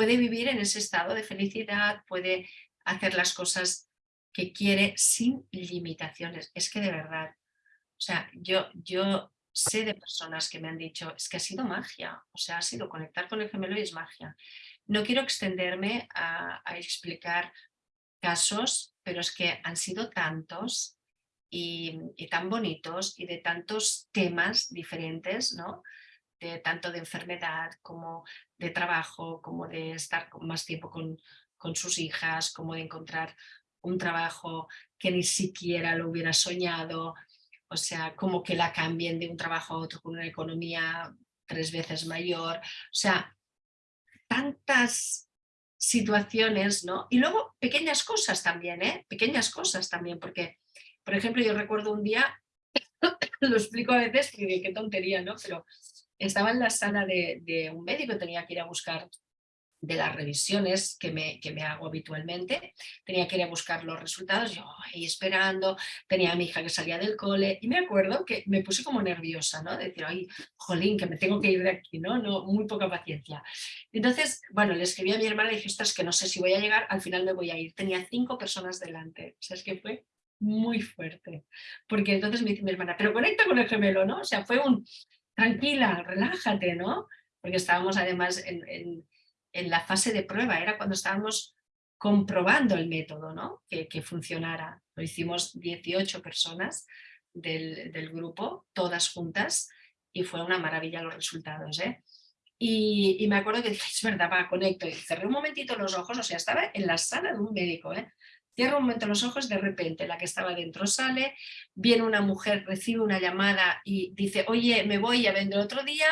puede vivir en ese estado de felicidad, puede hacer las cosas que quiere sin limitaciones. Es que de verdad, o sea, yo, yo sé de personas que me han dicho, es que ha sido magia, o sea, ha sido conectar con el gemelo y es magia. No quiero extenderme a, explicar casos, pero es que han sido tantos y, y, tan bonitos y de tantos temas diferentes, ¿no? De tanto de enfermedad como de trabajo, como de estar más tiempo con, con sus hijas, como de encontrar un trabajo que ni siquiera lo hubiera soñado, o sea, como que la cambien de un trabajo a otro con una economía tres veces mayor, o sea, tantas situaciones, ¿no? Y luego pequeñas cosas también, ¿eh? Pequeñas cosas también, porque, por ejemplo, yo recuerdo un día, lo explico a veces, que qué tontería, ¿no? Pero estaba en la sala de, un médico, tenía que ir a buscar de las revisiones que me, que me hago habitualmente, tenía que ir a buscar los resultados, yo ahí esperando, tenía a mi hija que salía del cole y me acuerdo que me puse como nerviosa, ¿no? De decir, ay, jolín, que me tengo que ir de aquí, ¿no? no muy poca paciencia. Entonces, bueno, le escribí a mi hermana y dije, ostras, que no sé si voy a llegar, al final me voy a ir. Tenía cinco personas delante, o sea, es que fue muy fuerte, porque entonces me dice mi hermana, pero conecta con el gemelo, ¿no? O sea, fue un, tranquila, relájate, ¿no? Porque estábamos además en, la fase de prueba, era cuando estábamos comprobando el método, ¿no? Que, funcionara. Lo hicimos 18 personas del, grupo, todas juntas, y fue una maravilla los resultados, ¿eh? Y, me acuerdo que dije, es verdad, va, conecto, y cerré un momentito los ojos, o sea, estaba en la sala de un médico, ¿eh? Cierro un momento los ojos, de repente la que estaba dentro sale, viene una mujer, recibe una llamada y dice, oye, me voy, ya vendré otro día.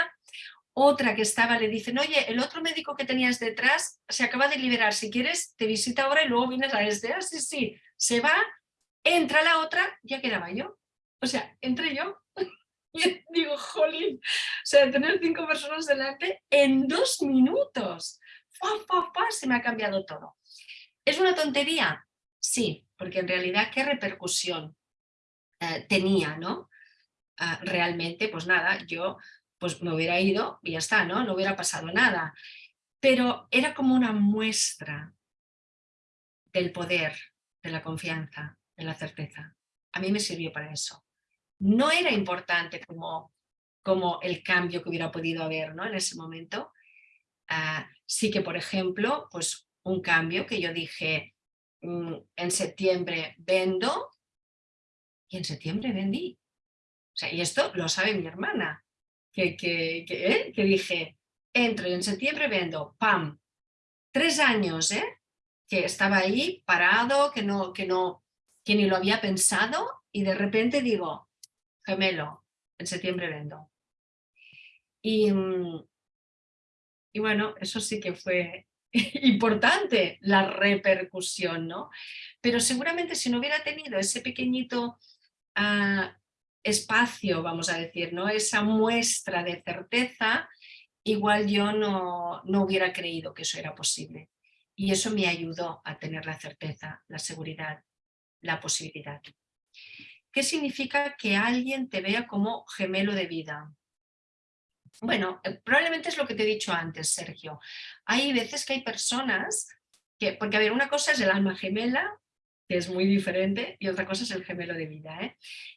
Otra que estaba le dicen, oye, el otro médico que tenías detrás se acaba de liberar, si quieres te visita ahora y luego vienes a este. Ah, sí, sí, se va, entra la otra, ya quedaba yo. O sea, entré yo y digo, jolín, o sea, tener cinco personas delante en dos minutos. se me ha cambiado todo. ¿Es una tontería? Sí, porque en realidad qué repercusión eh, tenía, ¿no? Ah, realmente, pues nada, yo pues me hubiera ido y ya está, ¿no? No hubiera pasado nada. Pero era como una muestra del poder, de la confianza, de la certeza. A mí me sirvió para eso. No era importante como, como el cambio que hubiera podido haber ¿no? en ese momento. Ah, sí que, por ejemplo, pues un cambio que yo dije, en septiembre vendo y en septiembre vendí. O sea, y esto lo sabe mi hermana, que, que, que, ¿eh? que dije, entro y en septiembre vendo, ¡pam! Tres años, ¿eh? Que estaba ahí parado, que, no, que, no, que ni lo había pensado y de repente digo, gemelo, en septiembre vendo. Y, mm, y bueno, eso sí que fue importante la repercusión, ¿no? Pero seguramente si no hubiera tenido ese pequeñito ah, espacio, vamos a decir, ¿no? Esa muestra de certeza, igual yo no, no hubiera creído que eso era posible. Y eso me ayudó a tener la certeza, la seguridad, la posibilidad. ¿Qué significa que alguien te vea como gemelo de vida? Bueno, eh, probablemente es lo que te he dicho antes, Sergio. Hay veces que hay personas que, porque a ver, una cosa es el alma gemela, que es muy diferente, y otra cosa es el gemelo de vida. ¿eh?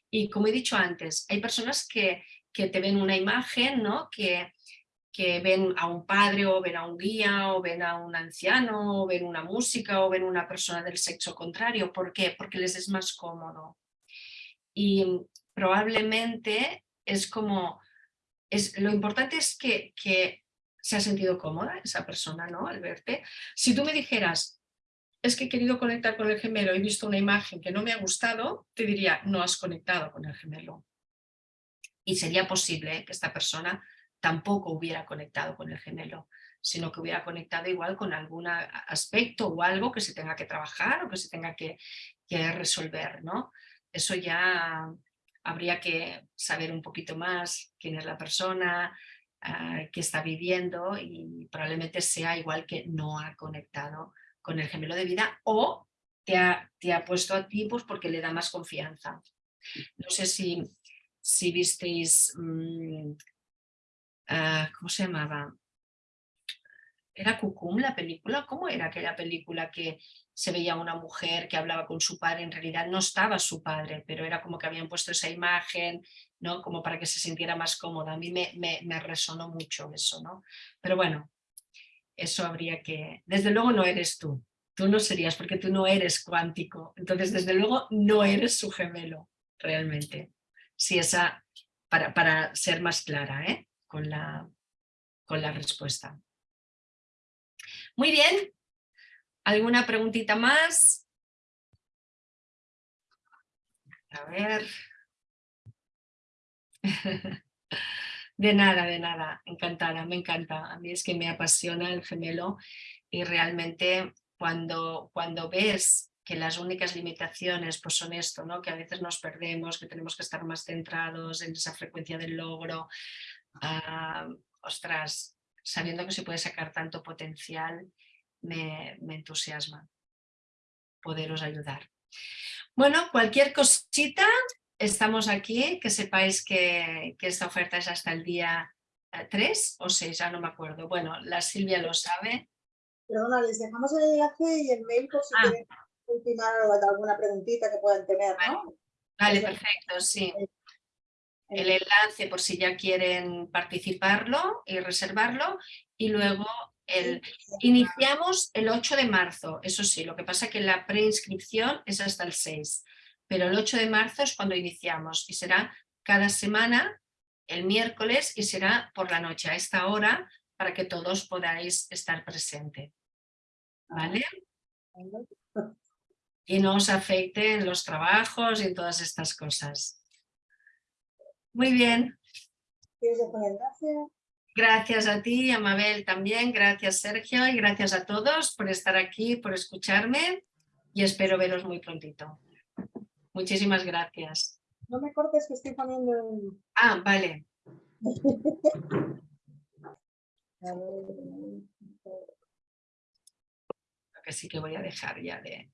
Y como he dicho antes, hay personas que, que te ven una imagen, ¿no? que, que ven a un padre o ven a un guía o ven a un anciano o ven una música o ven una persona del sexo contrario. ¿Por qué? Porque les es más cómodo. Y probablemente es como lo importante es que, se ha sentido cómoda esa persona ¿no? al verte. Si tú me dijeras, es que he querido conectar con el gemelo, he visto una imagen que no me ha gustado, te diría, no has conectado con el gemelo. Y sería posible que esta persona tampoco hubiera conectado con el gemelo, sino que hubiera conectado igual con algún aspecto o algo que se tenga que trabajar o que se tenga que, que resolver. ¿no? Eso ya habría que saber un poquito más quién es la persona, uh, que está viviendo y probablemente sea igual que no ha conectado con el gemelo de vida o te ha, te ha puesto a ti pues porque le da más confianza. No sé si, si visteis, mmm, uh, ¿cómo se llamaba? ¿Era Cucum la película? ¿Cómo era aquella película que se veía una mujer que hablaba con su padre? En realidad no estaba su padre, pero era como que habían puesto esa imagen, ¿no? Como para que se sintiera más cómoda. A mí me, me, resonó mucho eso, ¿no? Pero bueno, eso habría que... Desde luego no eres tú. Tú no serías porque tú no eres cuántico. Entonces, desde luego, no eres su gemelo, realmente. Si esa, para, para ser más clara ¿eh? con, la, con la respuesta. Muy bien. ¿Alguna preguntita más? A ver. De nada, de nada. Encantada, me encanta. A mí es que me apasiona el gemelo y realmente cuando, cuando ves que las únicas limitaciones pues son esto, ¿no? que a veces nos perdemos, que tenemos que estar más centrados en esa frecuencia del logro, ah, ostras, sabiendo que se puede sacar tanto potencial, me, entusiasma poderos ayudar. Bueno, cualquier cosita, estamos aquí, que sepáis que, esta oferta es hasta el día 3 o 6, ya no me acuerdo. Bueno, la Silvia lo sabe. Perdona, les dejamos el enlace y el mail por si ah. quieren ultimar alguna preguntita que puedan tener, ¿no? Vale, perfecto, sí el enlace por si ya quieren participarlo y reservarlo y luego el, iniciamos el 8 de marzo, eso sí, lo que pasa es que la preinscripción es hasta el 6, pero el 8 de marzo es cuando iniciamos y será cada semana el miércoles y será por la noche a esta hora para que todos podáis estar presentes. ¿Vale? Y no os afecten los trabajos y todas estas cosas. Muy bien. Gracias a ti, a Mabel también, gracias Sergio y gracias a todos por estar aquí, por escucharme y espero veros muy prontito. Muchísimas gracias. No me cortes que estoy poniendo... Ah, vale. Lo que sí que voy a dejar ya de...